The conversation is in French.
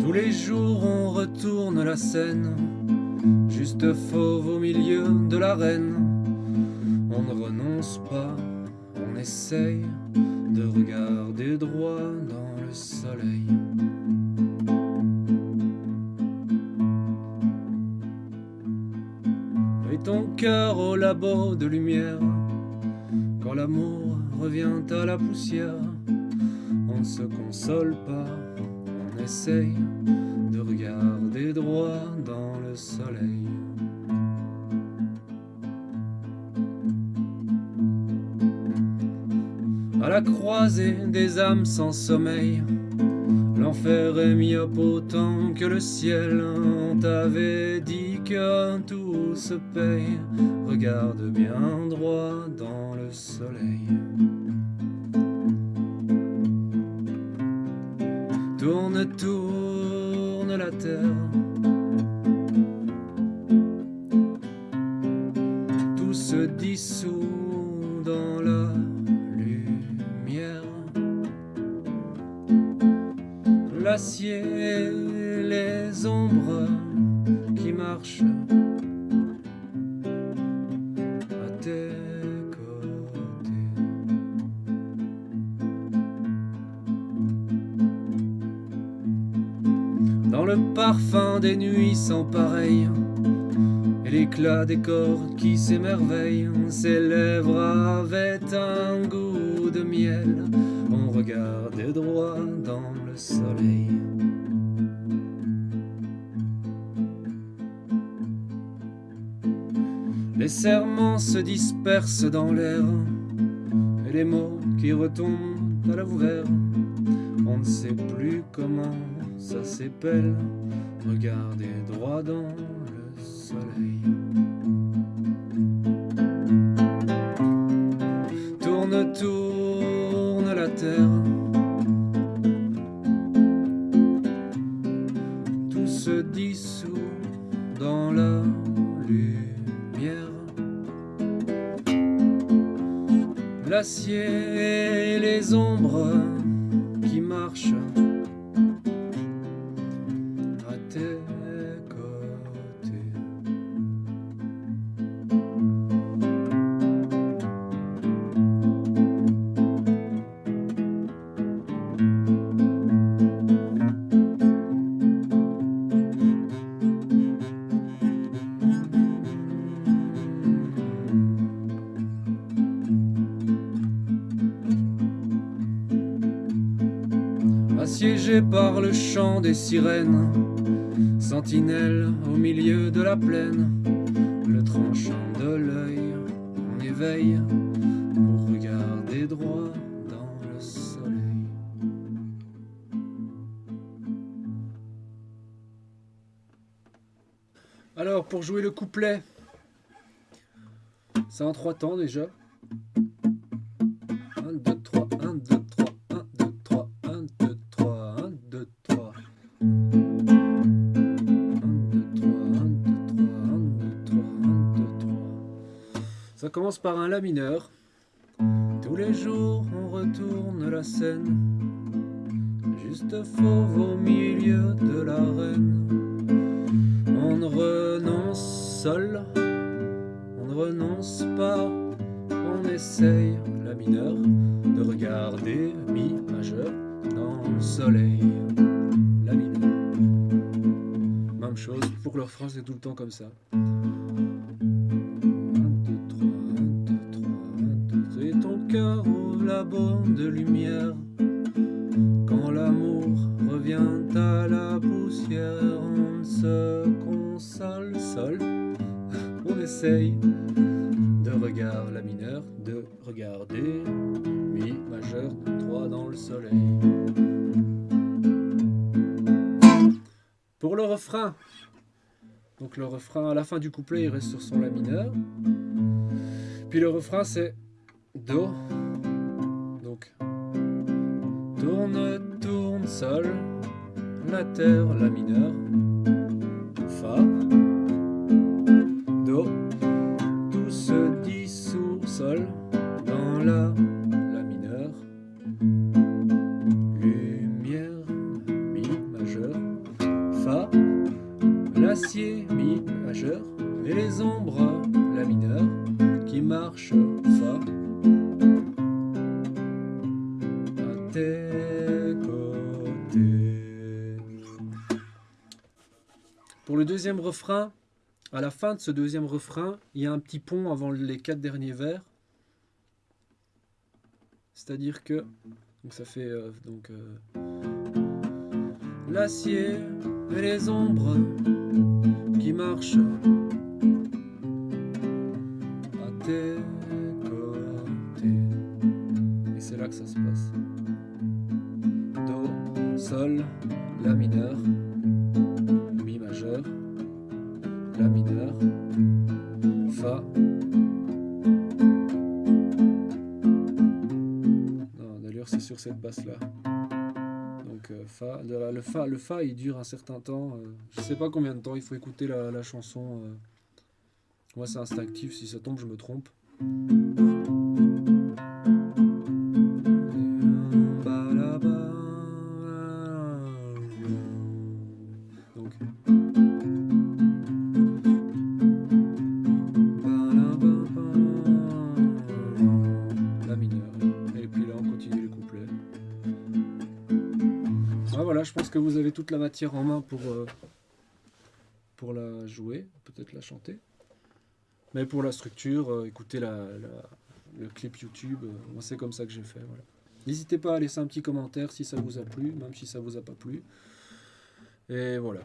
Tous les jours on retourne la scène, juste fauve au milieu de l'arène. On ne renonce pas, on essaye de regarder droit dans le soleil. Et ton cœur au labo de lumière, quand l'amour revient à la poussière, on ne se console pas essaye de regarder droit dans le soleil. À la croisée des âmes sans sommeil, l'enfer est autant que le ciel. On t'avait dit que tout se paye, regarde bien droit dans le soleil. Tourne, tourne la terre. Les ombres qui marchent à tes côtés. Dans le parfum des nuits sans pareil Et l'éclat des corps qui s'émerveillent Ses lèvres avaient un goût de miel On regardait droit dans le soleil Les serments se dispersent dans l'air Et les mots qui retombent à la On ne sait plus comment ça s'épelle, regardez droit dans le soleil. Tourne, tourne la terre. Se dissout dans la lumière. L'acier et les ombres assiégé par le chant des sirènes, sentinelle au milieu de la plaine, le tranchant de l'œil en éveille pour regarder droit dans le soleil. Alors, pour jouer le couplet, c'est en trois temps déjà. Ça commence par un La mineur. Tous les jours on retourne la scène, juste fauve au milieu de l'arène. On renonce seul, on ne renonce pas, on essaye la mineur de regarder mi majeur dans le soleil. La mineur. Même chose pour leur phrase, c'est tout le temps comme ça. Cœur au labo de lumière. Quand l'amour revient à la poussière, on se console seul. On essaye de regarder la mineure, de regarder mi majeur 3 dans le soleil. Pour le refrain, donc le refrain à la fin du couplet il reste sur son la mineur. Puis le refrain c'est Do. Donc. Tourne, tourne, sol, la terre, la mineur, fa, do, tout se dissout, sol, la, la mineur, lumière, mi majeur, fa, l'acier, mi majeur, et les ombres, la mineur, qui marche, fa, Pour le deuxième refrain, à la fin de ce deuxième refrain, il y a un petit pont avant les quatre derniers vers. C'est-à-dire que donc ça fait euh, donc euh, l'acier et les ombres qui marchent à tes côtés. Et c'est là que ça se passe. Do, sol, la mineur, C'est sur cette basse là. Donc euh, fa, le fa, le fa il dure un certain temps. euh, je sais pas combien de temps. Il faut écouter la, la chanson. euh. Moi c'est instinctif. Si ça tombe, je me trompe. Je pense que vous avez toute la matière en main pour, euh, pour la jouer, peut-être la chanter. Mais pour la structure, euh, écoutez le clip YouTube. euh, moi, c'est comme ça que j'ai fait. N'hésitez pas à laisser un petit commentaire si ça vous a plu, même si ça vous a pas plu. Et voilà.